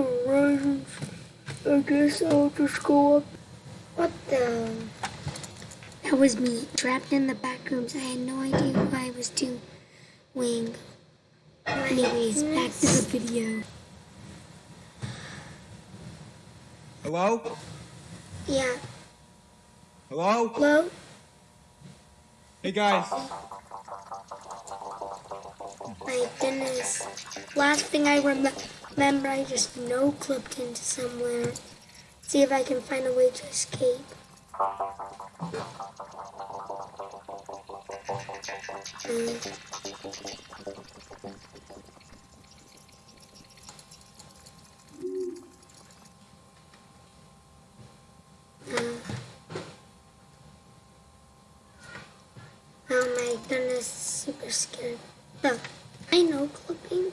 Alright, I guess I'll just go up. What the? That was me, trapped in the Backrooms. I had no idea what I was doing. Anyways, back to the video. Hello? Yeah. Hello? Hello? Hey guys. My goodness. Last thing I rem remember, I just noclipped into somewhere. See if I can find a way to escape. Mm. Mm. Oh my goodness, super scared. No, I know clipping.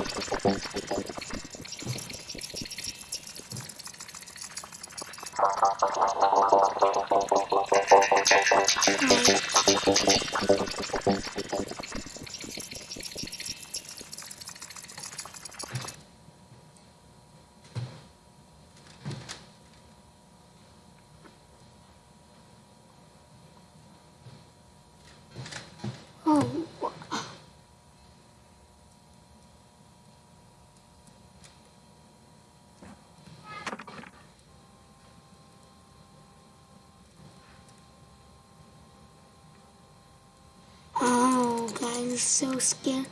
guys, so scary.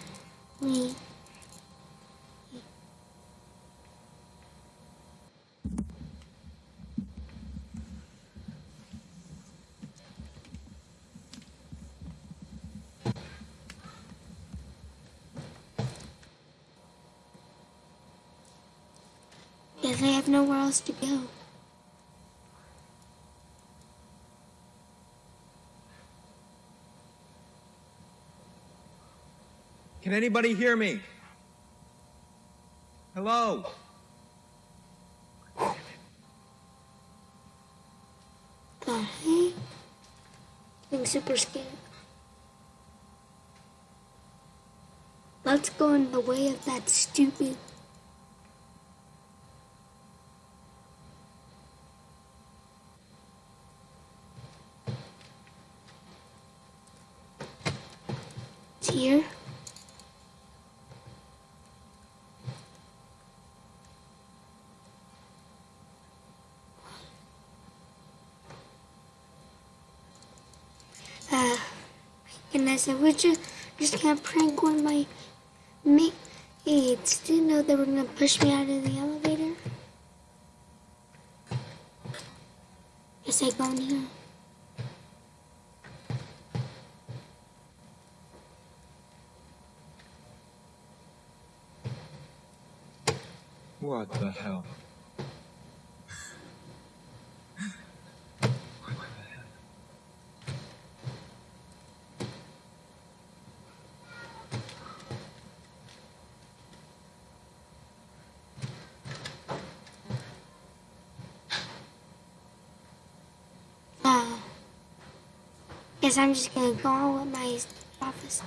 Guess I have nowhere else to go. Can anybody hear me? Hello? The heck? I'm super scared. Let's go in the way of that stupid here. Uh, goodness, I wish just, just gonna prank one of my mates. Didn't know they were gonna push me out of the elevator. I go in here. What the hell? Uh, I'm just gonna go on with my office.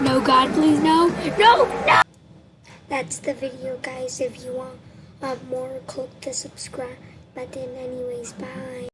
No, God, please, no. No, no. That's the video, guys. If you want uh, more, click the subscribe button. Anyways, bye.